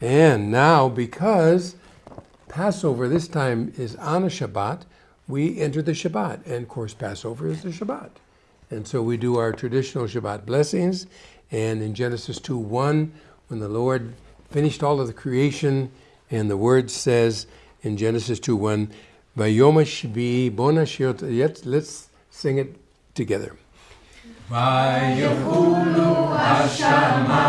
And now, because Passover this time is on a Shabbat, we enter the Shabbat. And of course, Passover is the Shabbat. And so we do our traditional Shabbat blessings. And in Genesis 2 1, when the Lord finished all of the creation, and the word says in Genesis 2 1, Vayomashbi bonashiot. Let's sing it together. Vayokulu Hashem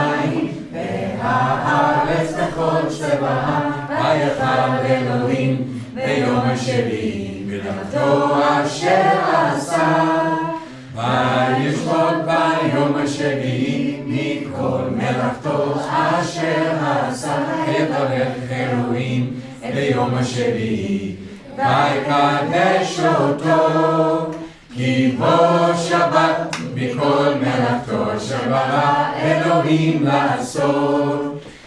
צבאם ויחל אלוהים ביום השביעי מלאכתו אשר עשה וישבות ביום השביעי מכל מלאכתו אשר עשה יברך אלוהים ביום השביעי ויקדש אותו כי בו שבת מכל מלאכתו אשר ברא אלוהים לעשות.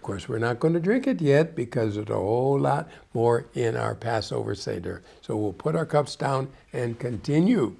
Of course, we're not going to drink it yet because there's a whole lot more in our Passover Seder. So we'll put our cups down and continue.